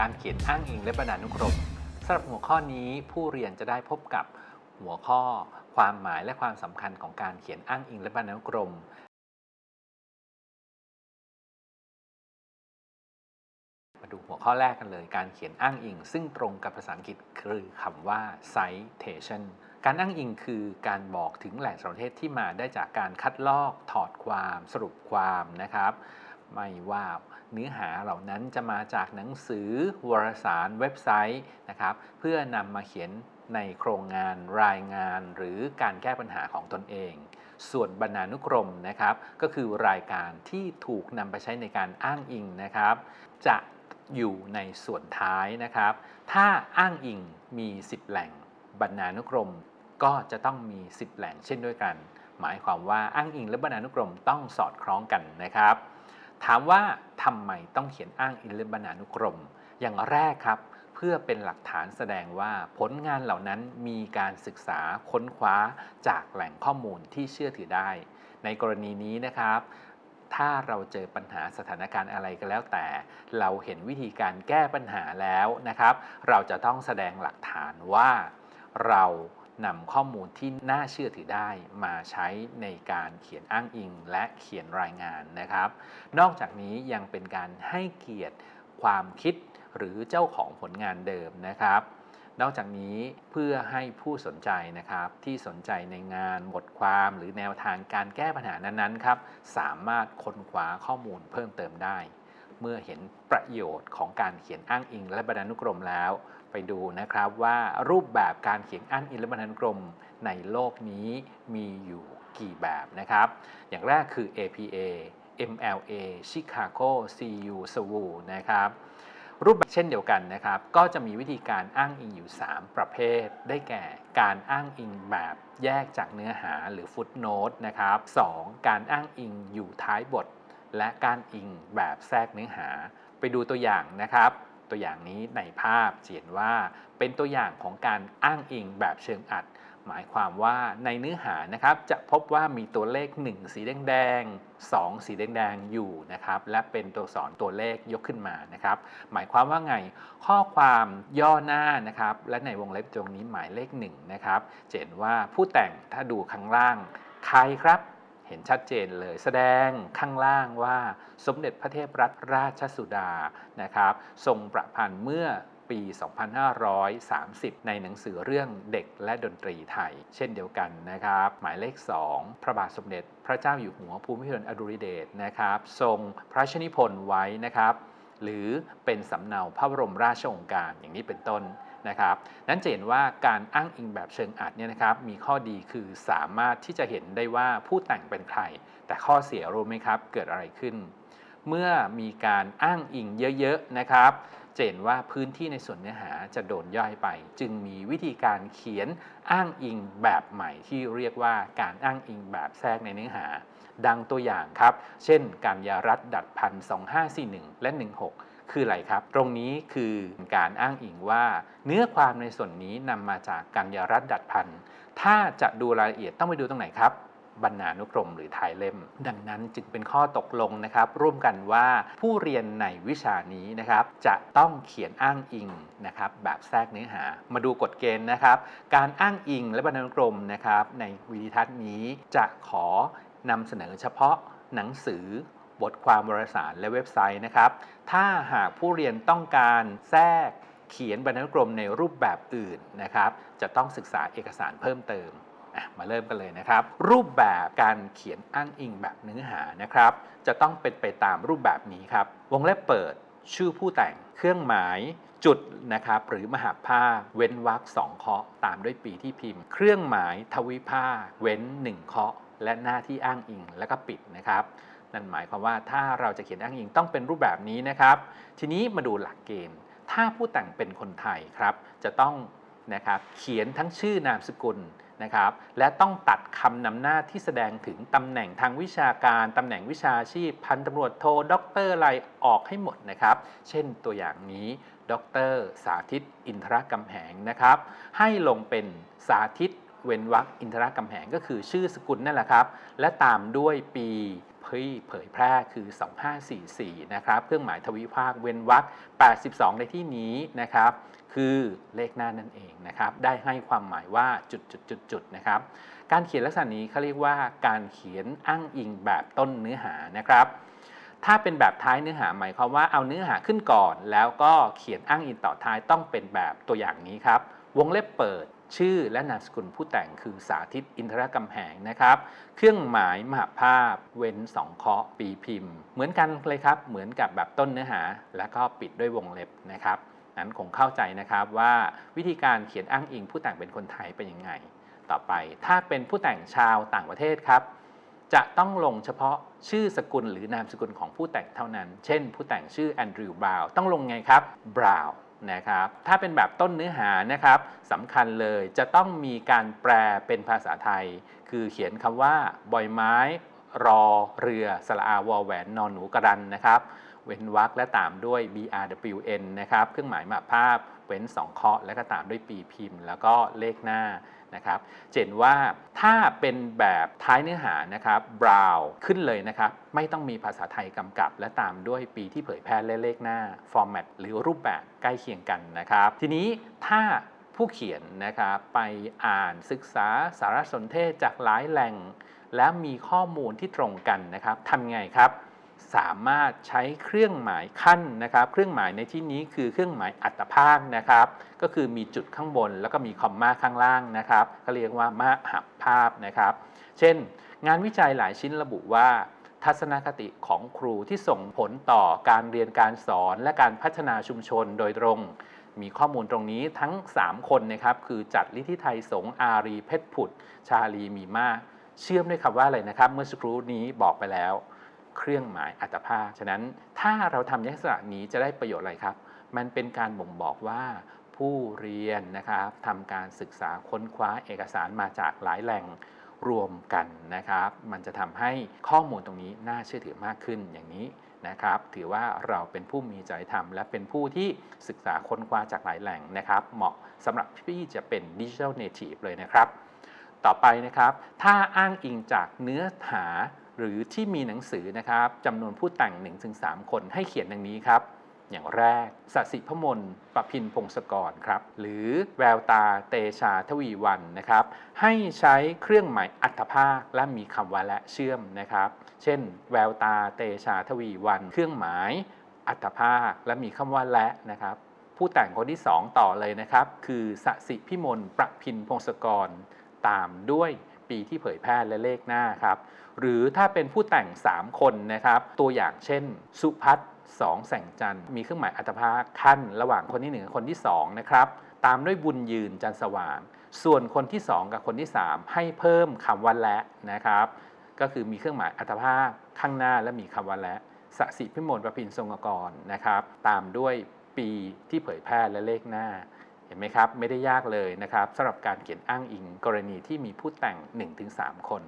การเขียนอ้างอิงและบรรณานุกรมสำหรับหัวข้อนี้ผู้เรียนจะได้พบกับหัวข้อ ความหมายและความสำคัญของการเขียนอ้างอิงและบรรณานุกรมมาดูหัวข้อแรกกันเลย การเขียนอ้างอิง ซึ่งตรงกับภาษาอังกฤษคือคำว่า citation การอ้างอิงคือการบอกถึงแหล่งสารเทศที่มาได้จากการคัดลอกถอดความสรุปความนะครับ ไม่ว่าเนื้อหาเหล่านั้นจะมาจากหนังสือวารสารเว็บไซต์นะครับ เพื่อนำมาเขียนในโครงงานรายงานหรือการแก้ปัญหาของตนเอง ส่วนบรรณานุกรมนะครับ ก็คือรายการที่ถูกนำไปใช้ในการอ้างอิงนะครับ จะอยู่ในส่วนท้ายนะครับ ถ้าอ้างอิงมี 10 แหล่งบรรณานุกรมก็จะต้องมี 10 แหล่งเช่นด้วยกัน หมายความว่าอ้างอิงและบรรณานุกรมต้องสอดคล้องกันนะครับ ถามว่าทำไมต้องเขียนอ้างอิงแลบรรณานุกรม อย่างแรกครับ เพื่อเป็นหลักฐานแสดงว่าผลงานเหล่านั้นมีการศึกษาค้นคว้าจากแหล่งข้อมูลที่เชื่อถือได้ ในกรณีนี้นะครับถ้าเราเจอปัญหาสถานการณ์อะไรก็แล้วแต่ เราเห็นวิธีการแก้ปัญหาแล้วนะครับ เราจะต้องแสดงหลักฐานว่าเรา นำข้อมูลที่น่าเชื่อถือได้มาใช้ในการเขียนอ้างอิงและเขียนรายงานนะครับ นอกจากนี้ยังเป็นการให้เกียรติความคิดหรือเจ้าของผลงานเดิมนะครับ นอกจากนี้เพื่อให้ผู้สนใจนะครับ ที่สนใจในงานบทความหรือแนวทางการแก้ปัญหานั้นๆครับสามารถค้นคว้าข้อมูลเพิ่มเติมได้ เมื่อเห็นประโยชน์ของการเขียนอ้างอิง และบรรณานุกรมแล้ว ไปดูนะครับว่ารูปแบบการเขียนอ้างอิงและบรรณานุกรมในโลกนี้มีอยู่กี่แบบนะครับ อย่างแรกคือ APA MLA Chicago CU SWU นะครับ รูปแบบเช่นเดียวกันนะครับ ก็จะมีวิธีการอ้างอิงอยู่ 3 ประเภท ได้แก่การอ้างอิงแบบแยกจากเนื้อหาหรือฟุตโนตนะครับ 2. การอ้างอิงอยู่ท้ายบท และการอิงแบบแทรกเนื้อหา ไปดูตัวอย่างนะครับ ตัวอย่างนี้ในภาพเห็นว่าเป็นตัวอย่างของการอ้างอิงแบบเชิงอัด หมายความว่าในเนื้อหานะครับ จะพบว่ามีตัวเลข 1 สีแดงๆ2สีแดงๆอยู่นะครับ และเป็นตัวสอนตัวเลขยกขึ้นมานะครับ หมายความว่าไงข้อความย่อหน้านะครับ และในวงเล็บตรงนี้หมายเลข1นะครับเห็นว่าผู้แต่งถ้าดูข้างล่างใครครับ เห็นชัดเจนเลยแสดงข้างล่างว่าสมเด็จพระเทพรัตนราชสุดานะครับทรงประพันธ์เมื่อปี 2530 ในหนังสือเรื่องเด็กและดนตรีไทย เช่นเดียวกันนะครับ หมายเลข 2 พระบาทสมเด็จพระเจ้าอยู่หัวภูมิพลอดุลยเดชนะครับ ทรงพระชนิพนธ์ไว้นะครับ หรือเป็นสำเนาพระบรมราชโองการอย่างนี้เป็นต้น นะครับนั้นจะเห็นว่าการอ้างอิงแบบเชิงอัดเนี่ยนะครับมีข้อดีคือสามารถที่จะเห็นได้ว่าผู้แต่งเป็นใคร แต่ข้อเสียรู้ไหมครับเกิดอะไรขึ้น เมื่อมีการอ้างอิงเยอะๆนะครับจะเห็นว่าพื้นที่ในส่วนเนื้อหาจะโดนย่อยไป จึงมีวิธีการเขียนอ้างอิงแบบใหม่ที่เรียกว่าการอ้างอิงแบบแทรกในเนื้อหา ดังตัวอย่างครับ เช่น การยารัฐดัดพัน 2541 และ 16 คืออะไรครับ ตรงนี้คือการอ้างอิงว่า เนื้อความในส่วนนี้นำมาจากการยารัฐดัดพันถ้าจะดูรายละเอียดต้องไปดูตรงไหนครับบรรณานุกรมหรือท้ายเล่ม ดังนั้นจึงเป็นข้อตกลงนะครับ ร่วมกันว่าผู้เรียนในวิชานี้นะครับ จะต้องเขียนอ้างอิงนะครับ แบบแทรกเนื้อหา มาดูกฎเกณฑ์นะครับ การอ้างอิงและบรรณานุกรมนะครับ ในวิดีทัศน์นี้จะขอนำเสนอเฉพาะหนังสือ บทความวารสารและเว็บไซต์นะครับ ถ้าหากผู้เรียนต้องการแทรกเขียนบรรณานุกรมในรูปแบบอื่นนะครับ จะต้องศึกษาเอกสารเพิ่มเติมมาเริ่มกันเลยนะครับ รูปแบบการเขียนอ้างอิงแบบเนื้อหานะครับ จะต้องเป็นไปตามรูปแบบนี้ครับ วงเล็บเปิด ชื่อผู้แต่ง เครื่องหมายจุดนะครับหรือมหาภาคเว้นวรรคสองเคาะตามด้วยปีที่พิมพ์ เครื่องหมายทวิภาคเว้นหนึ่งเคาะและหน้าที่อ้างอิงแล้วก็ปิดนะครับ นั่นหมายความว่าถ้าเราจะเขียนอ้างอิงต้องเป็นรูปแบบนี้นะครับ ทีนี้มาดูหลักเกณฑ์ ถ้าผู้แต่งเป็นคนไทยครับ จะต้องนะครับเขียนทั้งชื่อนามสกุลนะครับและต้องตัดคำนำหน้าที่แสดงถึงตำแหน่งทางวิชาการตำแหน่งวิชาชีพ พันตำรวจโทด็อกเตอร์อะไรออกให้หมดนะครับ เช่นตัวอย่างนี้ด็อกเตอร์สาธิตอินทรกำแหงนะครับ ให้ลงเป็นสาธิตเว้นวรรคอินทรกำแหงก็คือชื่อสกุลนั่นแหละครับ และตามด้วยปี พที่เผยแพร่คือ 2544 นะครับเครื่องหมายทวิภาคเว้นวรรค82 ในที่นี้นะครับ คือเลขหน้านั่นเองนะครับ ได้ให้ความหมายว่าจุดจุดจุดจุดนะครับ การเขียนลักษณะนี้เขาเรียกว่าการเขียนอ้างอิงแบบต้นเนื้อหานะครับ ถ้าเป็นแบบท้ายเนื้อหาหมายความว่าเอาเนื้อหาขึ้นก่อน แล้วก็เขียนอ้างอิงต่อท้ายต้องเป็นแบบตัวอย่างนี้ครับ วงเล็บเปิด ชื่อและนามสกุลผู้แต่งคือสาธิตอินทรกำแหงนะครับ เครื่องหมายมหาภาพ เว้นสองเคราะห์ปีพิมพ์ เหมือนกันเลยครับ เหมือนกับแบบต้นเนื้อหา แล้วก็ปิดด้วยวงเล็บนะครับนั้นคงเข้าใจนะครับว่าวิธีการเขียนอ้างอิงผู้แต่งเป็นคนไทยเป็นยังไง ต่อไปถ้าเป็นผู้แต่งชาวต่างประเทศครับ จะต้องลงเฉพาะชื่อสกุลหรือนามสกุลของผู้แต่งเท่านั้น เช่น ผู้แต่งชื่อแอนดริวบราวต้องลงไงครับบราว นะครับถ้าเป็นแบบต้นเนื้อหานะครับสำคัญเลยจะต้องมีการแปลเป็นภาษาไทย คือเขียนคำว่าบอยไม้ รอเรือสระอาวอแหวนนอนหนูกระดันนะครับ เว้นวรรคและตามด้วย brwn นะครับเครื่องหมายมาภาพ เว้น 2 เคราะห์และก็ตามด้วยปีพิมพ์ แล้วก็เลขหน้านะครับเจนว่าถ้าเป็นแบบท้ายเนื้อหานะครับ brow ขึ้นเลยนะครับไม่ต้องมีภาษาไทยกำกับ และตามด้วยปีที่เผยแพร่และเลขหน้า format หรือรูปแบบใกล้เคียงกันนะครับ ทีนี้ถ้าผู้เขียนนะครับไปอ่านศึกษาสารสนเทศจากหลายแหล่ง และมีข้อมูลที่ตรงกันนะครับทำไงครับ สามารถใช้เครื่องหมายขั้นนะครับ เครื่องหมายในที่นี้คือเครื่องหมายอัตภาคนะครับ ก็คือมีจุดข้างบนแล้วก็มีคอมมาข้างล่างนะครับเขาเรียกว่ามหับภาพนะครับ เช่น งานวิจัยหลายชิ้นระบุว่า ทัศนคติของครูที่ส่งผลต่อการเรียนการสอนและการพัฒนาชุมชนโดยตรง มีข้อมูลตรงนี้ทั้ง 3 คนนะครับ คือจัดลิธิไทยสงอารีเพชรผุด ชาลีมีมาเชื่อมด้วยคำว่าอะไรนะครับ เมื่อสักครู่นี้บอกไปแล้ว เครื่องหมายอัตภาคฉะนั้นถ้าเราทำลักษณะนี้จะได้ประโยชน์อะไรครับ มันเป็นการบ่งบอกว่าผู้เรียนนะครับทำการศึกษาค้นคว้าเอกสารมาจากหลายแหล่งรวมกันนะครับ มันจะทำให้ข้อมูลตรงนี้น่าเชื่อถือมากขึ้นอย่างนี้นะครับ ถือว่าเราเป็นผู้มีจริยธรรม และเป็นผู้ที่ศึกษาค้นคว้าจากหลายแหล่งนะครับ เหมาะสำหรับที่จะเป็นดิจิทัลเนทีฟเลยนะครับ ต่อไปนะครับ ถ้าอ้างอิงจากเนื้อหา หรือที่มีหนังสือนะครับจำนวนผู้แต่ง 1-3 คนให้เขียนดังนี้ครับ อย่างแรกสสิพมลประพินพงศกรครับ หรือแววตาเตชาทวีวันนะครับ ให้ใช้เครื่องหมายอัตภาคและมีคำว่าและเชื่อมนะครับ เช่น แววตาเตชาทวีวัน เครื่องหมายอัตภาคและมีคำว่าและนะครับ ผู้แต่งคนที่ 2 ต่อเลยนะครับ คือสสิพิมลประพินพงศกรตามด้วย ปีที่เผยแพร่และเลขหน้าครับ หรือถ้าเป็นผู้แต่ง 3 คนนะครับ ตัวอย่างเช่น สุพัฒน์สองแสงจันทร์มีเครื่องหมายอัตภาคขั้น ระหว่างคนที่ 1 กับคนที่ 2 นะครับ ตามด้วยบุญยืนจันทร์สว่าง ส่วนคนที่ 2 กับคนที่ 3 ให้เพิ่มคำว่าและนะครับ ก็คือมีเครื่องหมายอัตภาคข้างหน้าและมีคำว่าและสสิพิมลประพินทรงกรนะครับ ตามด้วยปีที่เผยแพร่และเลขหน้า เห็นไหมครับ ไม่ได้ยากเลยนะครับสำหรับการเขียนอ้างอิงกรณีที่มีผู้แต่ง 1-3 คน